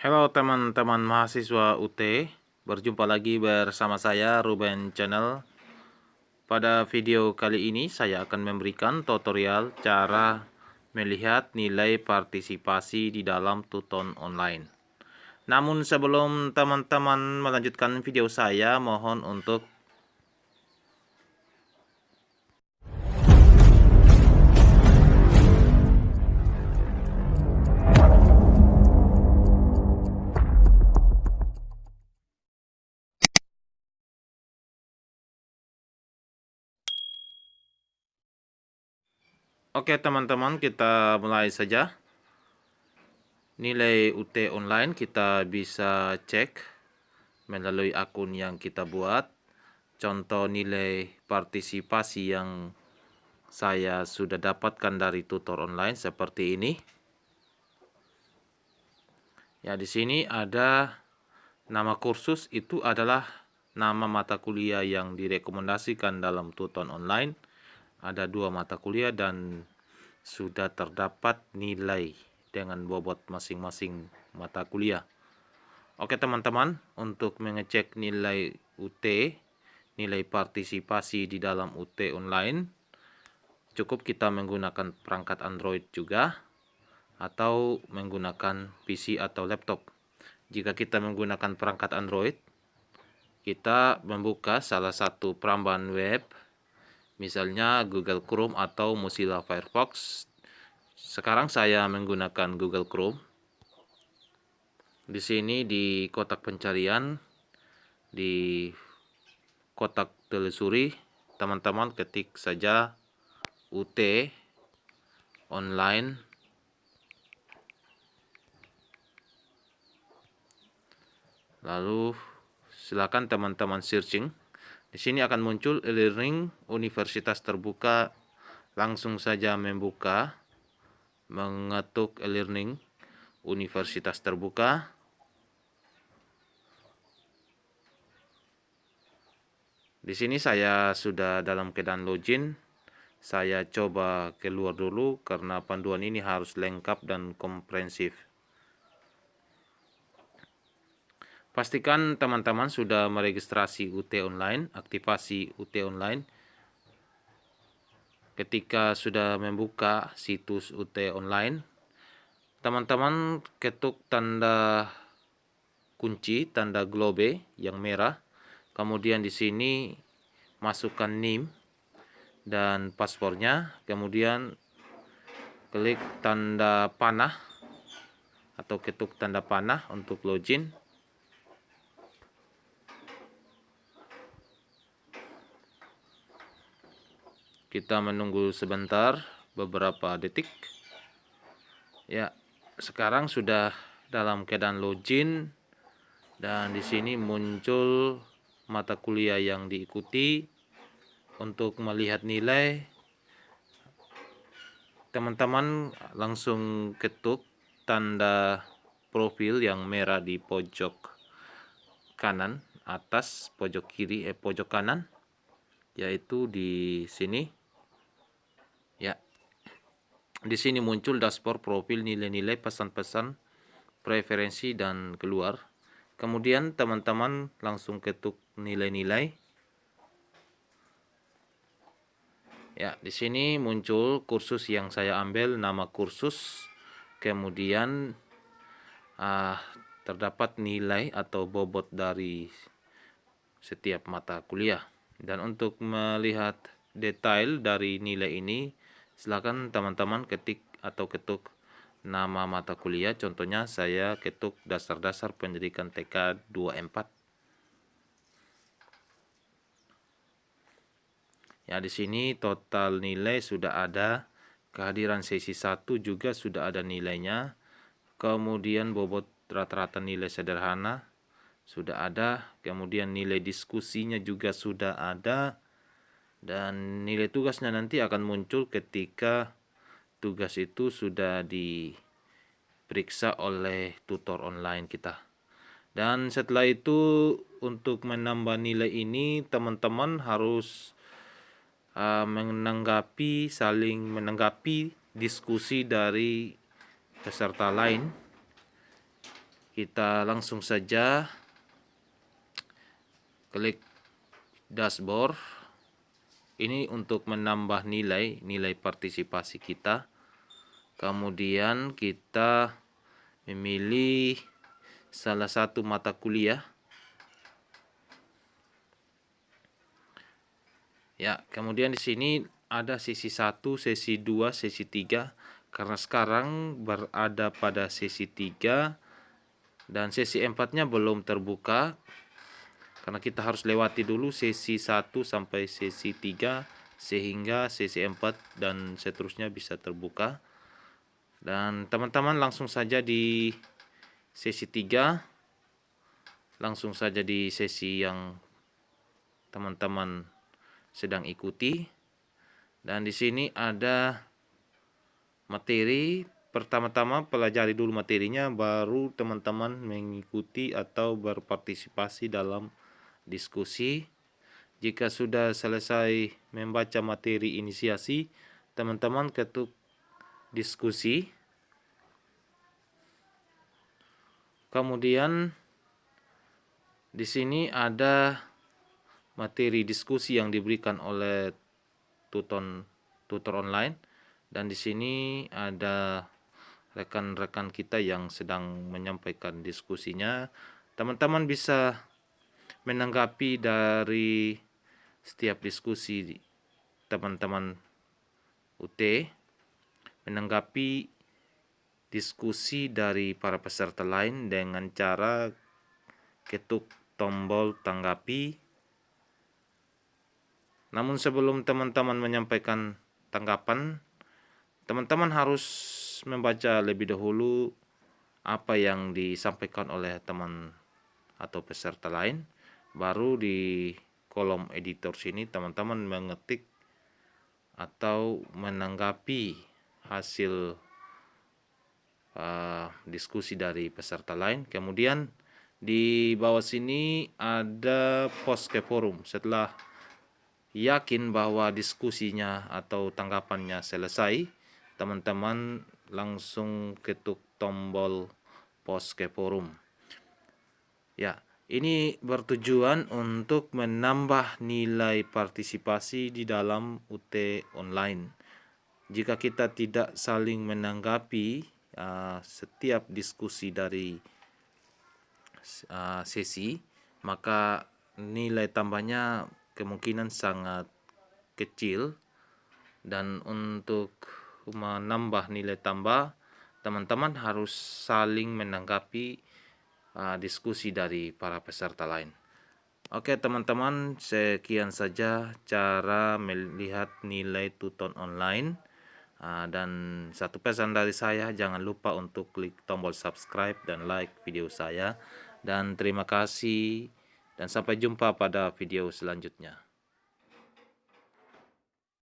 Halo teman-teman mahasiswa UT, berjumpa lagi bersama saya Ruben Channel. Pada video kali ini saya akan memberikan tutorial cara melihat nilai partisipasi di dalam Tuton online. Namun sebelum teman-teman melanjutkan video saya, mohon untuk Oke teman-teman kita mulai saja. Nilai UT online kita bisa cek melalui akun yang kita buat. Contoh nilai partisipasi yang saya sudah dapatkan dari tutor online seperti ini. Ya di sini ada nama kursus. Itu adalah nama mata kuliah yang direkomendasikan dalam tutor online ada dua mata kuliah dan sudah terdapat nilai dengan bobot masing-masing mata kuliah. Oke teman-teman, untuk mengecek nilai UT, nilai partisipasi di dalam UT online, cukup kita menggunakan perangkat Android juga, atau menggunakan PC atau laptop. Jika kita menggunakan perangkat Android, kita membuka salah satu perambahan web misalnya Google Chrome atau Mozilla Firefox. Sekarang saya menggunakan Google Chrome. Di sini di kotak pencarian, di kotak telusuri, teman-teman ketik saja UT online lalu silakan teman-teman searching di sini akan muncul e-learning universitas terbuka. Langsung saja membuka, mengetuk e-learning universitas terbuka. Di sini saya sudah dalam keadaan login. Saya coba keluar dulu karena panduan ini harus lengkap dan komprehensif. Pastikan teman-teman sudah meregistrasi UT online, aktivasi UT online. Ketika sudah membuka situs UT online, teman-teman ketuk tanda kunci, tanda globe yang merah. Kemudian di sini masukkan NIM dan paspornya. Kemudian klik tanda panah atau ketuk tanda panah untuk login. Kita menunggu sebentar, beberapa detik. Ya, sekarang sudah dalam keadaan login dan di sini muncul mata kuliah yang diikuti untuk melihat nilai teman-teman langsung ketuk tanda profil yang merah di pojok kanan atas pojok kiri eh pojok kanan yaitu di sini. Di sini muncul dashboard profil nilai-nilai pesan-pesan, preferensi dan keluar. Kemudian teman-teman langsung ketuk nilai-nilai. Ya, di sini muncul kursus yang saya ambil nama kursus. Kemudian uh, terdapat nilai atau bobot dari setiap mata kuliah. Dan untuk melihat detail dari nilai ini silakan teman-teman ketik atau ketuk nama mata kuliah. Contohnya saya ketuk dasar-dasar pendidikan TK 24 ya di sini total nilai sudah ada. Kehadiran sesi 1 juga sudah ada nilainya. Kemudian bobot rata-rata nilai sederhana sudah ada. Kemudian nilai diskusinya juga sudah ada dan nilai tugasnya nanti akan muncul ketika tugas itu sudah diperiksa oleh tutor online kita. Dan setelah itu untuk menambah nilai ini teman-teman harus uh, menanggapi saling menanggapi diskusi dari peserta lain. Kita langsung saja klik dashboard ini untuk menambah nilai nilai partisipasi kita. Kemudian kita memilih salah satu mata kuliah. Ya kemudian di sini ada sesi 1 sesi 2 sesi 3 karena sekarang berada pada sesi 3 dan sesi 4 nya belum terbuka karena kita harus lewati dulu sesi 1 sampai sesi 3 sehingga sesi 4 dan seterusnya bisa terbuka. Dan teman-teman langsung saja di sesi 3 langsung saja di sesi yang teman-teman sedang ikuti. Dan di sini ada materi. Pertama-tama pelajari dulu materinya baru teman-teman mengikuti atau berpartisipasi dalam diskusi. Jika sudah selesai membaca materi inisiasi, teman-teman ketuk diskusi. Kemudian di sini ada materi diskusi yang diberikan oleh tutor tutor online dan di sini ada rekan-rekan kita yang sedang menyampaikan diskusinya. Teman-teman bisa menanggapi dari setiap diskusi teman-teman UT, menanggapi diskusi dari para peserta lain dengan cara ketuk tombol tanggapi. Namun sebelum teman-teman menyampaikan tanggapan, teman-teman harus membaca lebih dahulu apa yang disampaikan oleh teman atau peserta lain baru di kolom editor sini teman-teman mengetik atau menanggapi hasil uh, diskusi dari peserta lain. Kemudian di bawah sini ada post ke forum. Setelah yakin bahwa diskusinya atau tanggapannya selesai teman-teman langsung ketuk tombol post ke forum. Ya ini bertujuan untuk menambah nilai partisipasi di dalam UT online. Jika kita tidak saling menanggapi uh, setiap diskusi dari uh, sesi, maka nilai tambahnya kemungkinan sangat kecil dan untuk menambah nilai tambah teman-teman harus saling menanggapi uh, diskusi dari para peserta lain. Oke teman-teman, sekian saja cara melihat nilai tuton online. Uh, dan satu pesan dari saya, jangan lupa untuk klik tombol subscribe dan like video saya. Dan terima kasih dan sampai jumpa pada video selanjutnya.